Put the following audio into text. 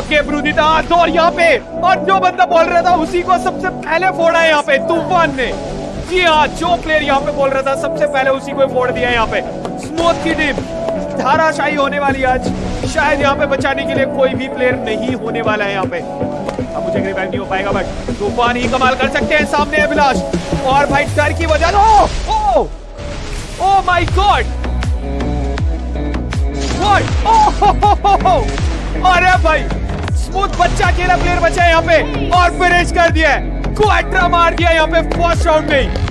Okay ब्रूदिदास और यहाँ पे। और जो बंदा बोल रहा था, उसी को सबसे पहले फोड़ा है यहाँ पे, तूफ़ान ने। जी हाँ जो प्लेयर यहाँ पे बोल रहा था, सबसे पहले उसी को फोड़ दिया यहाँ पे। स्मूथ की टीम धाराशाही होने वाली आज। शायद यहाँ पे बचाने के लिए कोई भी प्लेयर नहीं होने वाला है यहाँ पे। अब मुझे रिवाइव नहीं हो पाएगा बट तूफ़ान ही कमाल कर सकते हैं सामने अभिलाष। और भाई, डर की वजह oh oh oh my god what oh अरे भाई! स्मूथ बच्चा अकेला प्लेयर बचा है यहाँ पे और फिनिश कर दिया है। मार दिया यहाँ पे फ़र्स्ट राउंड में